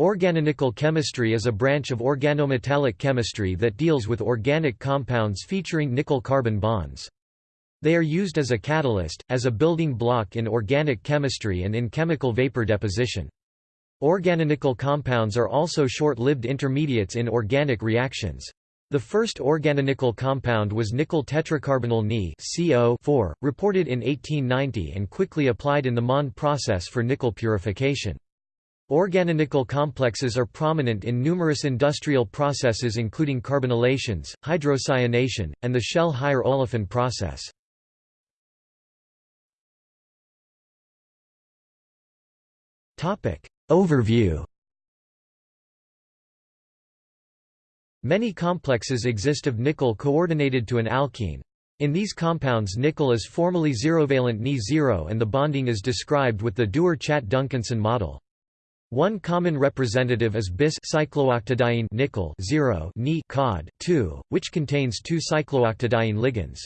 Organonickel chemistry is a branch of organometallic chemistry that deals with organic compounds featuring nickel-carbon bonds. They are used as a catalyst, as a building block in organic chemistry and in chemical vapor deposition. Organonickel compounds are also short-lived intermediates in organic reactions. The first organonickel compound was nickel tetracarbonyl Ni CO reported in 1890 and quickly applied in the Mond process for nickel purification. Organonickel complexes are prominent in numerous industrial processes including carbonylations, hydrocyanation, and the Shell higher olefin process. Overview Many complexes exist of nickel coordinated to an alkene. In these compounds nickel is formally zerovalent Ni0 and the bonding is described with the Dewar-Chatt-Duncanson model. One common representative is bis cyclooctadiene nickel 0 Ni cod 2, which contains two cyclooctadiene ligands.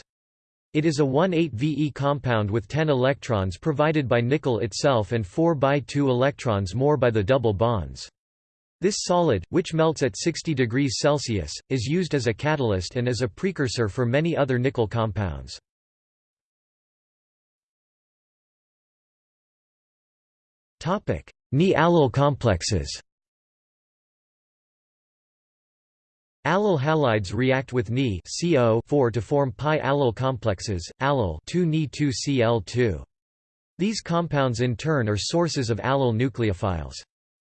It is a 1,8-Ve compound with 10 electrons provided by nickel itself and 4 by 2 electrons more by the double bonds. This solid, which melts at 60 degrees Celsius, is used as a catalyst and as a precursor for many other nickel compounds. Ni-allyl complexes Allyl halides react with Ni CO to form pi-allyl complexes, allyl 2Ni2Cl2. These compounds in turn are sources of allyl nucleophiles.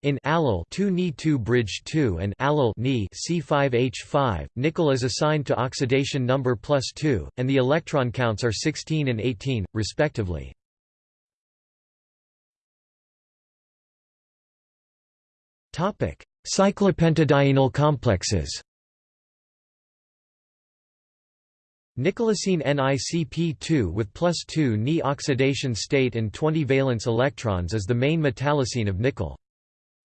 In allyl 2Ni2 bridge 2 and allyl Ni C5H5, nickel is assigned to oxidation number plus 2, and the electron counts are 16 and 18, respectively. Cyclopentadienyl complexes Nickelocene NiCp2 with plus 2 Ni oxidation state and 20 valence electrons is the main metallocene of nickel.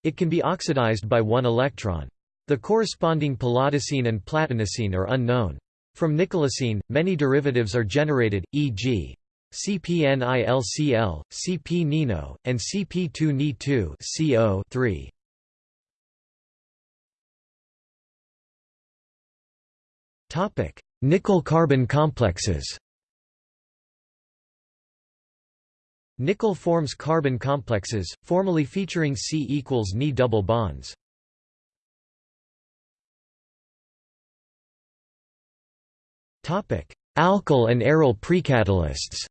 It can be oxidized by one electron. The corresponding palladiocene and platinocene are unknown. From nickelocene, many derivatives are generated, e.g. CpNilCl, Cp-Nino, and Cp2Ni2 CO3. Nickel-carbon complexes. Nickel forms carbon complexes, formally featuring C equals Ni double bonds. Topic: Alkyl and aryl precatalysts.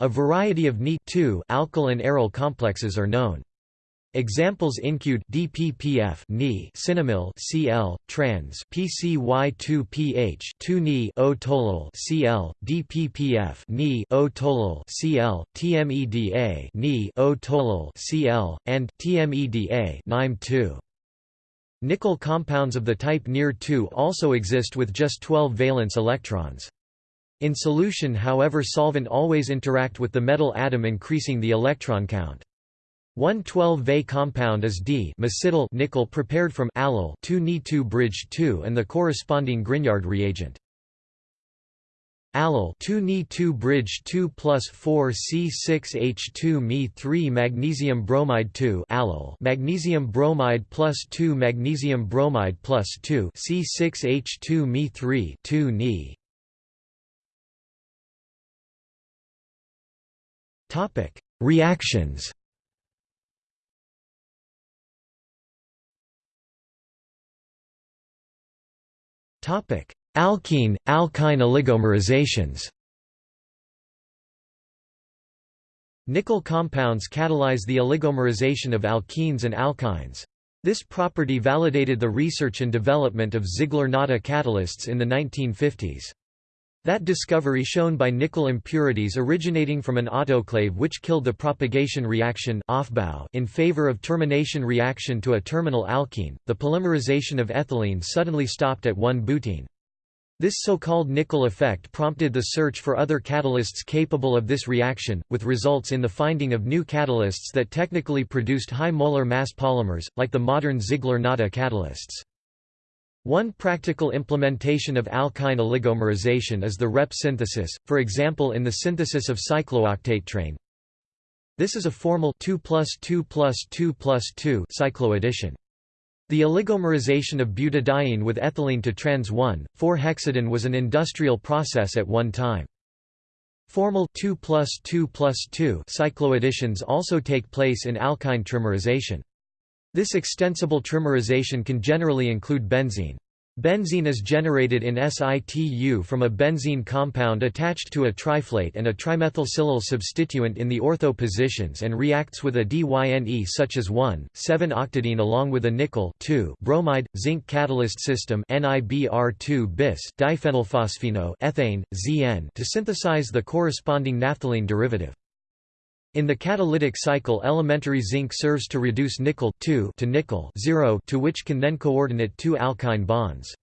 A variety of Ni alkyl and aryl complexes are known. Examples include DPPF Ni cinnamyl Cl trans PCY2PH 2Ni O tolyl Cl DPPF Ni O Cl TMEDA Ni O Cl and TMEDA NIME 2 Nickel compounds of the type NiR2 also exist with just 12 valence electrons. In solution however solvent always interact with the metal atom increasing the electron count. One 12-Va compound is dimesityl nickel prepared from allyl 2Ni2 bridge 2 and the corresponding Grignard reagent. Allyl 2Ni2 bridge 2 plus 4 C6H2 Me 3 magnesium bromide 2 allyl magnesium bromide plus 2 magnesium bromide plus 2 C6H2 Me 3 2 Ni Topic Reactions Alkene, alkyne oligomerizations Nickel compounds catalyze the oligomerization of alkenes and alkynes. This property validated the research and development of Ziegler-Natta catalysts in the 1950s. That discovery shown by nickel impurities originating from an autoclave which killed the propagation reaction in favor of termination reaction to a terminal alkene, the polymerization of ethylene suddenly stopped at 1-butene. This so-called nickel effect prompted the search for other catalysts capable of this reaction, with results in the finding of new catalysts that technically produced high molar mass polymers, like the modern Ziegler-Natta catalysts. One practical implementation of alkyne oligomerization is the Reppe synthesis, for example in the synthesis of cyclooctatetraene. This is a formal 2 plus 2 plus 2 plus 2 cycloaddition. The oligomerization of butadiene with ethylene to trans 1,4-hexadiene was an industrial process at one time. Formal 2 plus 2 plus 2 cycloadditions also take place in alkyne trimerization. This extensible trimerization can generally include benzyne. Benzyne is generated in situ from a benzene compound attached to a triflate and a trimethylsilyl substituent in the ortho positions and reacts with a diyne such as 1,7-octadiene along with a nickel bromide, zinc catalyst system NIBr2 bis diphenylphosphino ethane, ZN to synthesize the corresponding naphthalene derivative. In the catalytic cycle elementary zinc serves to reduce nickel to nickel to which can then coordinate two alkyne bonds.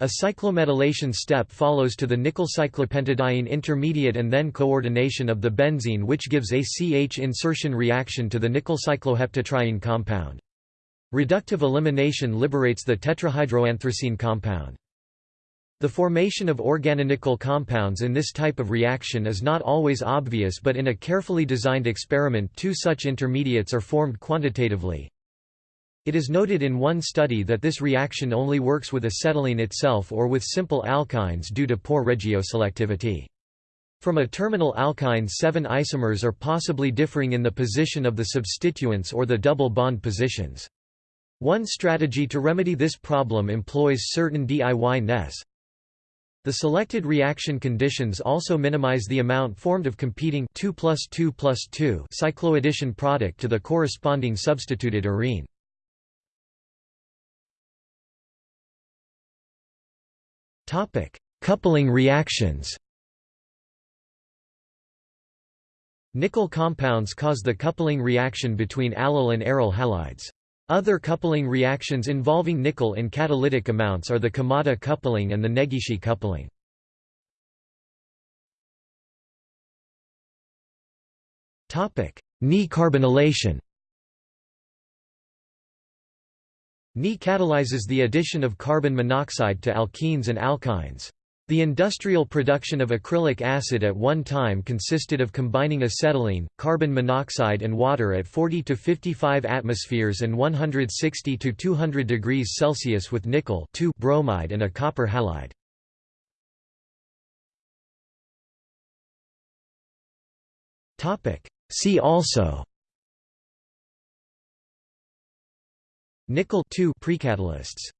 A cyclometallation step follows to the nickel cyclopentadiene intermediate and then coordination of the benzyne which gives a CH insertion reaction to the nickel cycloheptatriene compound. Reductive elimination liberates the tetrahydroanthracene compound. The formation of organonickel compounds in this type of reaction is not always obvious but in a carefully designed experiment two such intermediates are formed quantitatively. It is noted in one study that this reaction only works with acetylene itself or with simple alkynes due to poor regioselectivity. From a terminal alkyne seven isomers are possibly differing in the position of the substituents or the double bond positions. One strategy to remedy this problem employs certain diynes, the selected reaction conditions also minimize the amount formed of competing 2 plus 2 plus 2 cycloaddition product to the corresponding substituted arene. Topic: Coupling reactions. Nickel compounds cause the coupling reaction between allyl and aryl halides. Other coupling reactions involving nickel in catalytic amounts are the Kumada coupling and the Negishi coupling. Ni carbonylation Ni catalyzes the addition of carbon monoxide to alkenes and alkynes. The industrial production of acrylic acid at one time consisted of combining acetylene, carbon monoxide and water at 40 to 55 atmospheres and 160 to 200 degrees Celsius with nickel bromide and a copper halide. See also Nickel precatalysts